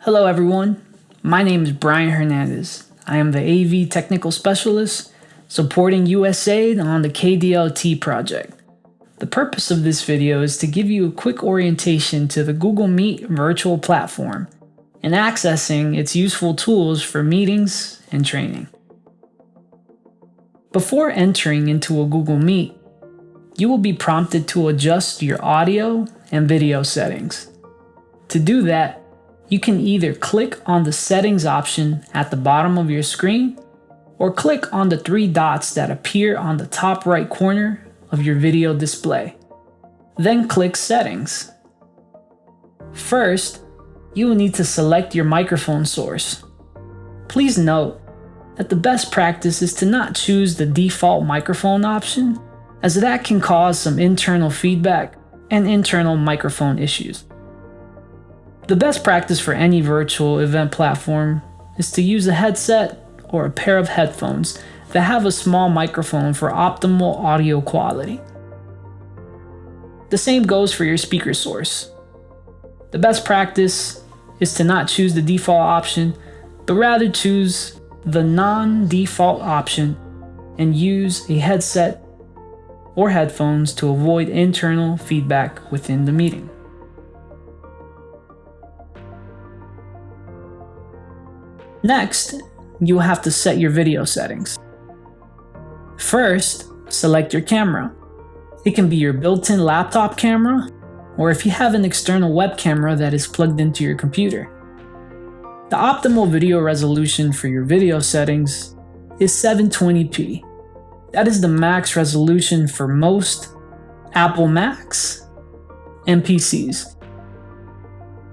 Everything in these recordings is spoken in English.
Hello, everyone. My name is Brian Hernandez. I am the AV Technical Specialist supporting USAID on the KDLT project. The purpose of this video is to give you a quick orientation to the Google Meet virtual platform and accessing its useful tools for meetings and training. Before entering into a Google Meet, you will be prompted to adjust your audio and video settings. To do that, you can either click on the settings option at the bottom of your screen or click on the three dots that appear on the top right corner of your video display. Then click settings. First, you will need to select your microphone source. Please note that the best practice is to not choose the default microphone option as that can cause some internal feedback and internal microphone issues. The best practice for any virtual event platform is to use a headset or a pair of headphones that have a small microphone for optimal audio quality. The same goes for your speaker source. The best practice is to not choose the default option, but rather choose the non-default option and use a headset or headphones to avoid internal feedback within the meeting. Next, you will have to set your video settings. First, select your camera. It can be your built-in laptop camera, or if you have an external web camera that is plugged into your computer. The optimal video resolution for your video settings is 720p. That is the max resolution for most Apple Macs and PCs.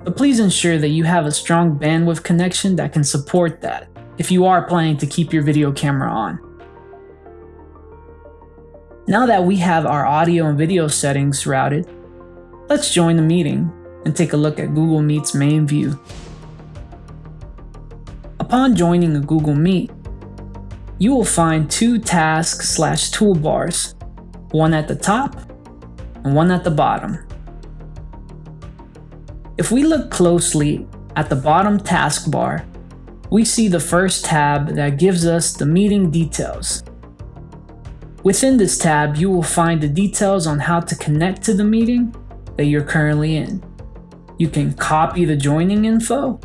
But please ensure that you have a strong bandwidth connection that can support that if you are planning to keep your video camera on. Now that we have our audio and video settings routed, let's join the meeting and take a look at Google Meet's main view. Upon joining a Google Meet, you will find two task slash toolbars, one at the top and one at the bottom. If we look closely at the bottom taskbar, we see the first tab that gives us the meeting details. Within this tab, you will find the details on how to connect to the meeting that you're currently in. You can copy the joining info,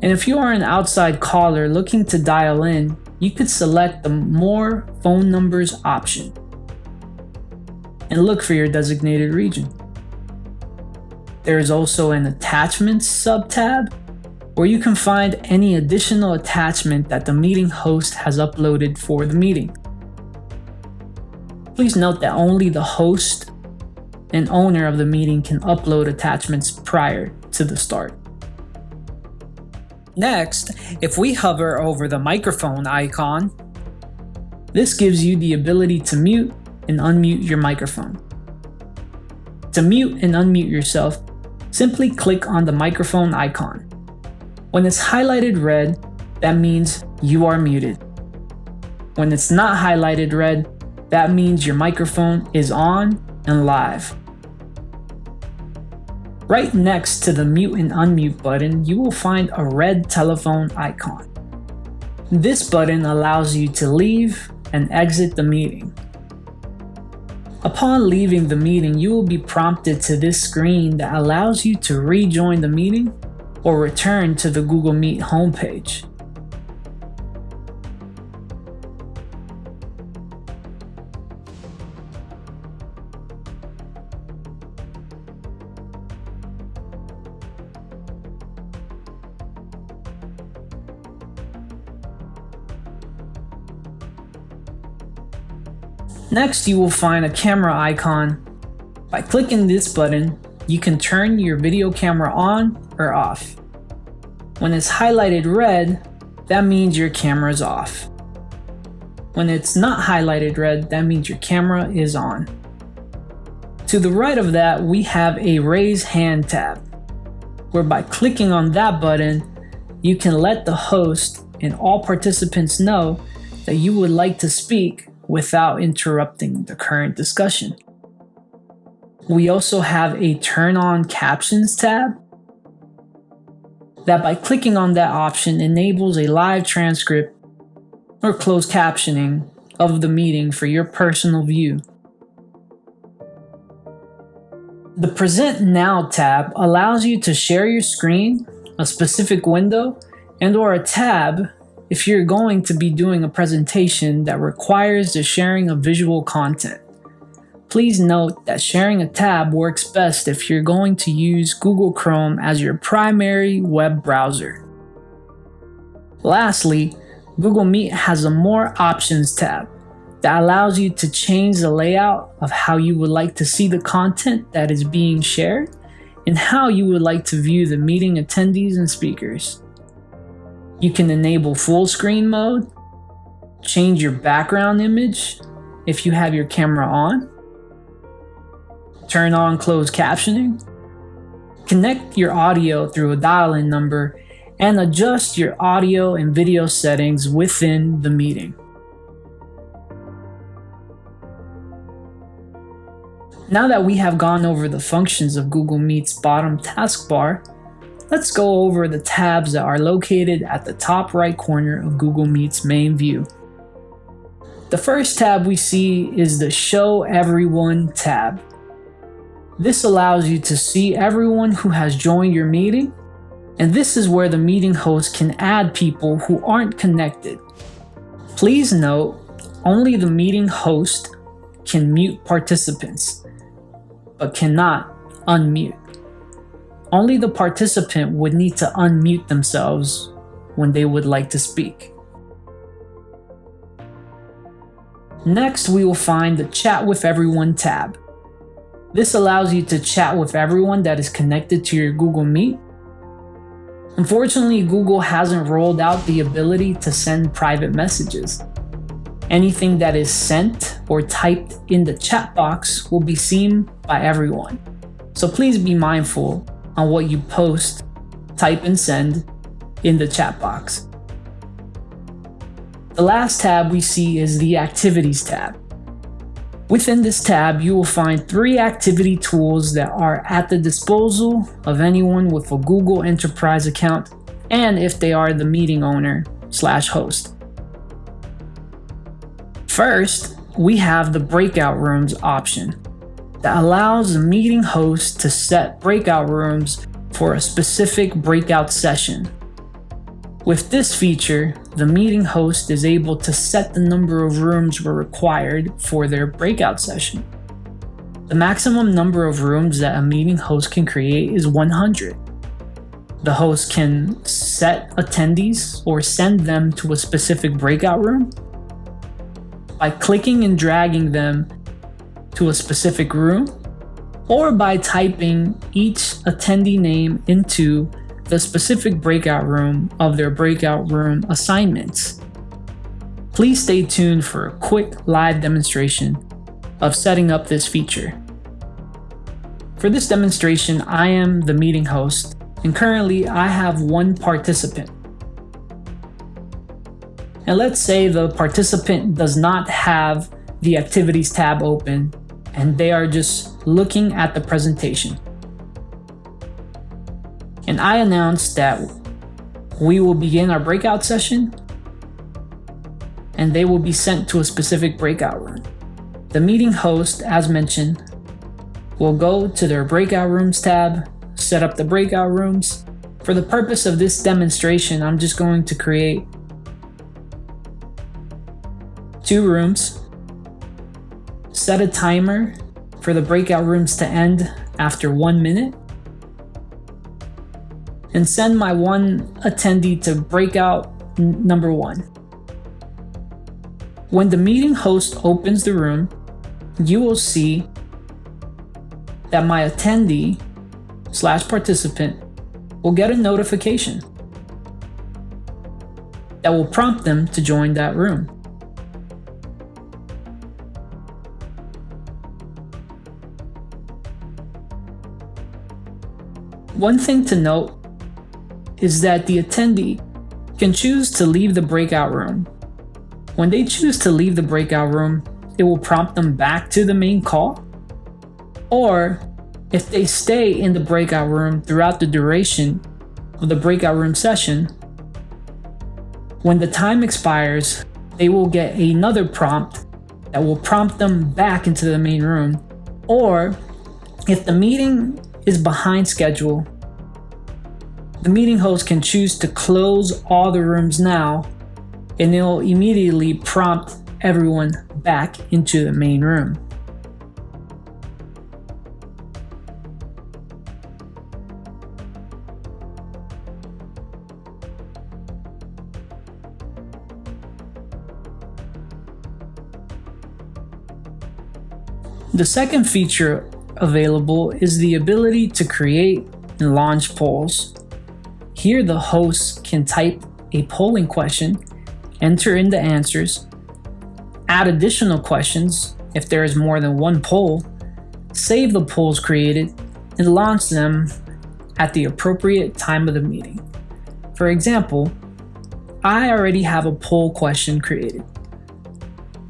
and if you are an outside caller looking to dial in, you could select the More Phone Numbers option and look for your designated region. There is also an Attachments sub-tab where you can find any additional attachment that the meeting host has uploaded for the meeting. Please note that only the host and owner of the meeting can upload attachments prior to the start. Next, if we hover over the microphone icon, this gives you the ability to mute and unmute your microphone. To mute and unmute yourself, simply click on the microphone icon. When it's highlighted red, that means you are muted. When it's not highlighted red, that means your microphone is on and live. Right next to the mute and unmute button, you will find a red telephone icon. This button allows you to leave and exit the meeting. Upon leaving the meeting, you will be prompted to this screen that allows you to rejoin the meeting or return to the Google Meet homepage. Next, you will find a camera icon. By clicking this button, you can turn your video camera on or off. When it's highlighted red, that means your camera is off. When it's not highlighted red, that means your camera is on. To the right of that, we have a raise hand tab, where by clicking on that button, you can let the host and all participants know that you would like to speak without interrupting the current discussion. We also have a turn on captions tab. that by clicking on that option enables a live transcript or closed captioning of the meeting for your personal view. The Present Now tab allows you to share your screen, a specific window, and or a tab if you're going to be doing a presentation that requires the sharing of visual content. Please note that sharing a tab works best if you're going to use Google Chrome as your primary web browser. Lastly, Google Meet has a More Options tab that allows you to change the layout of how you would like to see the content that is being shared and how you would like to view the meeting attendees and speakers. You can enable full screen mode, change your background image if you have your camera on, turn on closed captioning, connect your audio through a dial-in number, and adjust your audio and video settings within the meeting. Now that we have gone over the functions of Google Meet's bottom taskbar, let's go over the tabs that are located at the top right corner of Google Meet's main view. The first tab we see is the Show Everyone tab. This allows you to see everyone who has joined your meeting, and this is where the meeting host can add people who aren't connected. Please note, only the meeting host can mute participants but cannot unmute. Only the participant would need to unmute themselves when they would like to speak. Next, we will find the Chat with Everyone tab. This allows you to chat with everyone that is connected to your Google Meet. Unfortunately, Google hasn't rolled out the ability to send private messages. Anything that is sent or typed in the chat box will be seen by everyone. So please be mindful on what you post, type and send in the chat box. The last tab we see is the Activities tab. Within this tab, you will find three activity tools that are at the disposal of anyone with a Google Enterprise account and if they are the meeting owner slash host. First, we have the breakout rooms option that allows meeting host to set breakout rooms for a specific breakout session. With this feature, the meeting host is able to set the number of rooms required for their breakout session. The maximum number of rooms that a meeting host can create is 100. The host can set attendees or send them to a specific breakout room by clicking and dragging them to a specific room or by typing each attendee name into the specific breakout room of their breakout room assignments. Please stay tuned for a quick live demonstration of setting up this feature. For this demonstration, I am the meeting host and currently I have one participant. And let's say the participant does not have the activities tab open and they are just looking at the presentation. And I announce that we will begin our breakout session and they will be sent to a specific breakout room. The meeting host, as mentioned, will go to their breakout rooms tab, set up the breakout rooms. For the purpose of this demonstration, I'm just going to create two rooms, set a timer for the breakout rooms to end after one minute, and send my one attendee to breakout number one. When the meeting host opens the room, you will see that my attendee slash participant will get a notification that will prompt them to join that room. One thing to note is that the attendee can choose to leave the breakout room. When they choose to leave the breakout room, it will prompt them back to the main call. Or if they stay in the breakout room throughout the duration, of the breakout room session, when the time expires, they will get another prompt that will prompt them back into the main room. Or if the meeting is behind schedule, the meeting host can choose to close all the rooms now and it'll immediately prompt everyone back into the main room. The second feature available is the ability to create and launch polls. Here the host can type a polling question, enter in the answers, add additional questions if there is more than one poll, save the polls created, and launch them at the appropriate time of the meeting. For example, I already have a poll question created.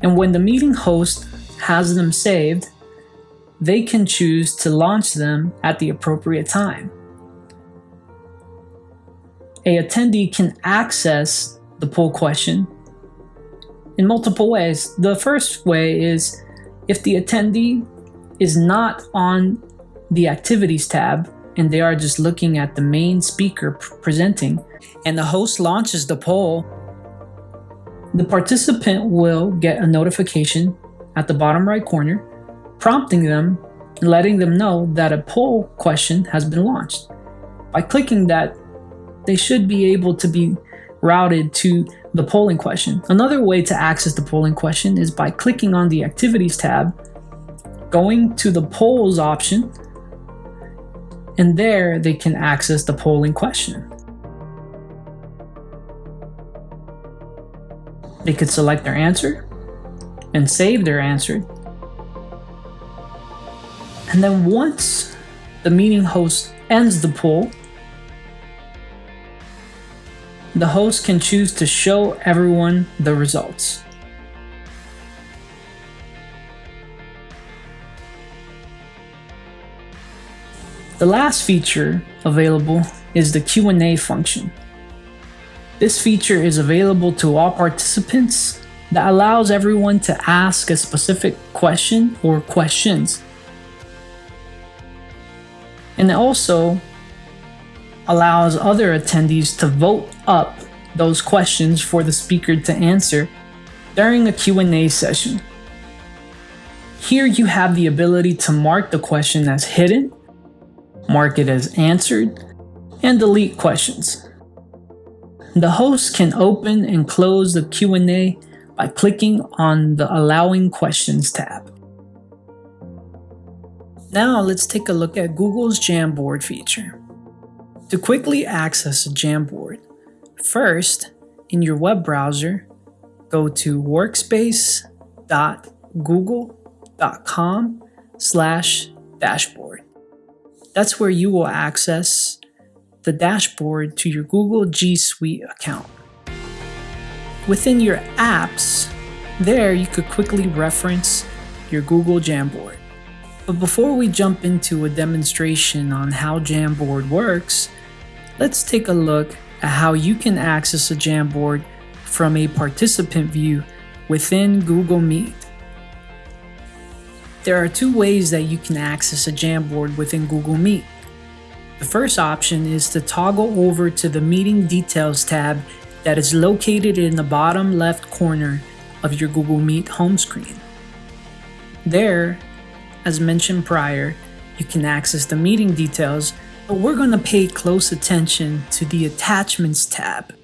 And when the meeting host has them saved, they can choose to launch them at the appropriate time. A attendee can access the poll question in multiple ways. The first way is if the attendee is not on the activities tab and they are just looking at the main speaker presenting and the host launches the poll, the participant will get a notification at the bottom right corner prompting them and letting them know that a poll question has been launched. By clicking that, they should be able to be routed to the polling question. Another way to access the polling question is by clicking on the Activities tab, going to the Polls option, and there they can access the polling question. They could select their answer and save their answer and then once the meeting host ends the poll, the host can choose to show everyone the results. The last feature available is the Q&A function. This feature is available to all participants that allows everyone to ask a specific question or questions and it also allows other attendees to vote up those questions for the speaker to answer during a Q&A session. Here you have the ability to mark the question as hidden, mark it as answered, and delete questions. The host can open and close the Q&A by clicking on the Allowing Questions tab. Now let's take a look at Google's Jamboard feature. To quickly access a Jamboard, first, in your web browser, go to workspace.google.com slash dashboard. That's where you will access the dashboard to your Google G Suite account. Within your apps, there you could quickly reference your Google Jamboard. But before we jump into a demonstration on how Jamboard works, let's take a look at how you can access a Jamboard from a participant view within Google Meet. There are two ways that you can access a Jamboard within Google Meet. The first option is to toggle over to the Meeting Details tab that is located in the bottom left corner of your Google Meet home screen. There, as mentioned prior, you can access the meeting details, we're going to pay close attention to the Attachments tab.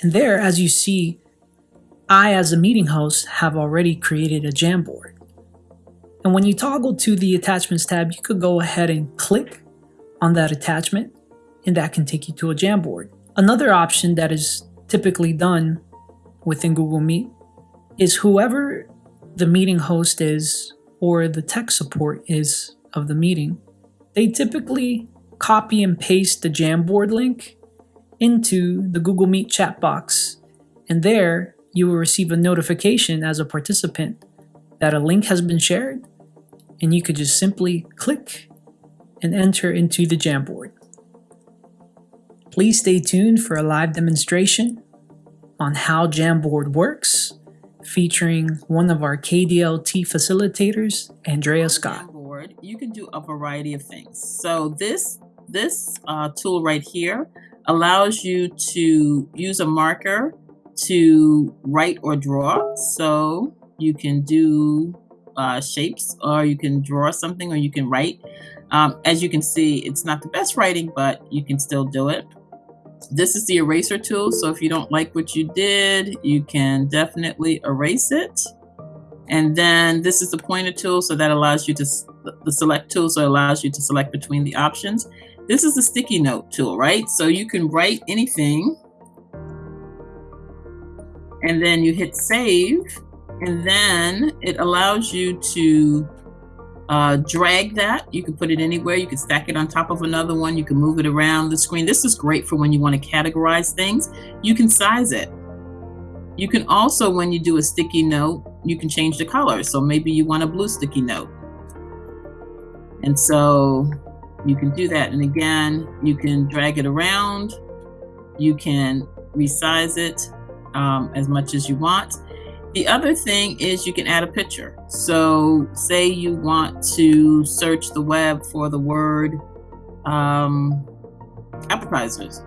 And there, as you see, I as a meeting host have already created a Jamboard. And when you toggle to the Attachments tab, you could go ahead and click on that attachment and that can take you to a Jamboard. Another option that is typically done within Google Meet is whoever the meeting host is or the tech support is of the meeting, they typically copy and paste the Jamboard link into the Google Meet chat box. And there you will receive a notification as a participant that a link has been shared and you could just simply click and enter into the Jamboard. Please stay tuned for a live demonstration on how Jamboard works, featuring one of our KDLT facilitators, Andrea Scott. Jamboard, you can do a variety of things. So this, this uh, tool right here allows you to use a marker to write or draw. So you can do uh, shapes or you can draw something or you can write. Um, as you can see, it's not the best writing, but you can still do it. This is the eraser tool. So if you don't like what you did, you can definitely erase it. And then this is the pointer tool. So that allows you to, the select tool. So it allows you to select between the options. This is the sticky note tool, right? So you can write anything and then you hit save and then it allows you to uh, drag that. You can put it anywhere. You can stack it on top of another one. You can move it around the screen. This is great for when you want to categorize things. You can size it. You can also, when you do a sticky note, you can change the color. So maybe you want a blue sticky note. And so you can do that. And again, you can drag it around. You can resize it um, as much as you want. The other thing is you can add a picture. So say you want to search the web for the word um, appetizers,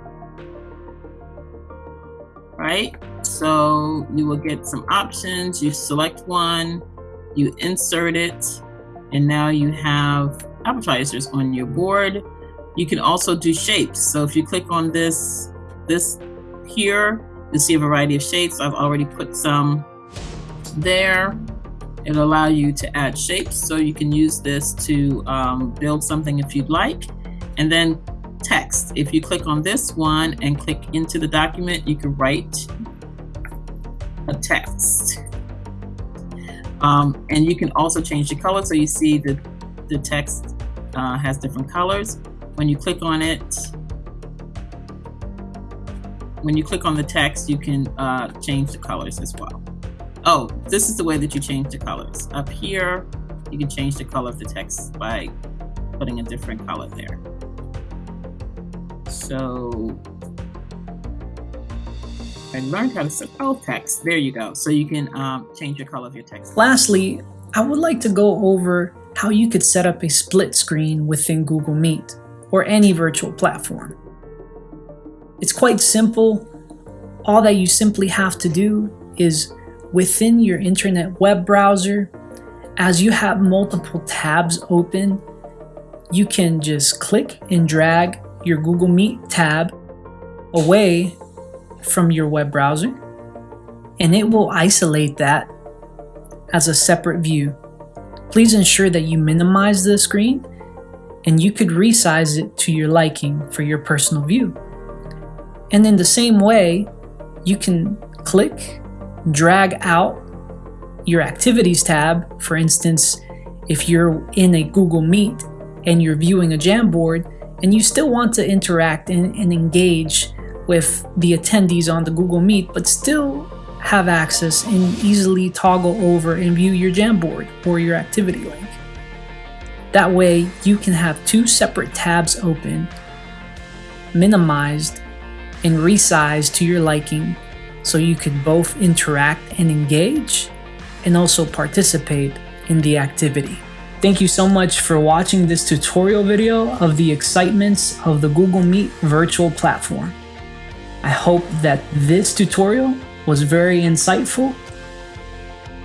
right? So you will get some options. You select one, you insert it, and now you have appetizers on your board. You can also do shapes. So if you click on this, this here, you'll see a variety of shapes. I've already put some there. It'll allow you to add shapes. So you can use this to um, build something if you'd like. And then text. If you click on this one and click into the document, you can write a text. Um, and you can also change the color. So you see that the text uh, has different colors. When you click on it, when you click on the text, you can uh, change the colors as well. Oh, this is the way that you change the colors. Up here, you can change the color of the text by putting a different color there. So I learned how to spell text. There you go. So you can um, change the color of your text. Lastly, I would like to go over how you could set up a split screen within Google Meet or any virtual platform. It's quite simple. All that you simply have to do is within your internet web browser, as you have multiple tabs open, you can just click and drag your Google Meet tab away from your web browser and it will isolate that as a separate view. Please ensure that you minimize the screen and you could resize it to your liking for your personal view. And in the same way, you can click drag out your activities tab. For instance, if you're in a Google Meet and you're viewing a Jamboard and you still want to interact and, and engage with the attendees on the Google Meet, but still have access and easily toggle over and view your Jamboard or your activity link. That way, you can have two separate tabs open, minimized, and resized to your liking so you can both interact and engage and also participate in the activity. Thank you so much for watching this tutorial video of the excitements of the Google Meet virtual platform. I hope that this tutorial was very insightful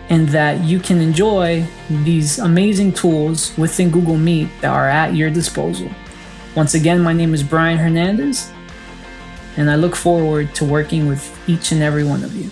and that you can enjoy these amazing tools within Google Meet that are at your disposal. Once again, my name is Brian Hernandez and I look forward to working with each and every one of you.